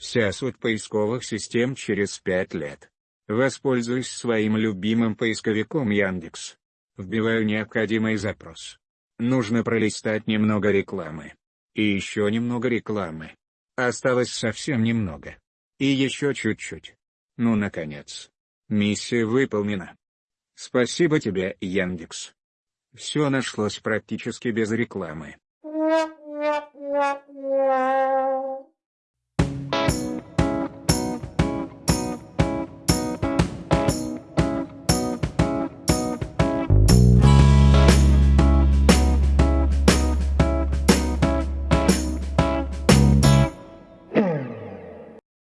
Вся суть поисковых систем через 5 лет. Воспользуюсь своим любимым поисковиком Яндекс. Вбиваю необходимый запрос. Нужно пролистать немного рекламы. И еще немного рекламы. Осталось совсем немного. И еще чуть-чуть. Ну наконец. Миссия выполнена. Спасибо тебе, Яндекс. Все нашлось практически без рекламы.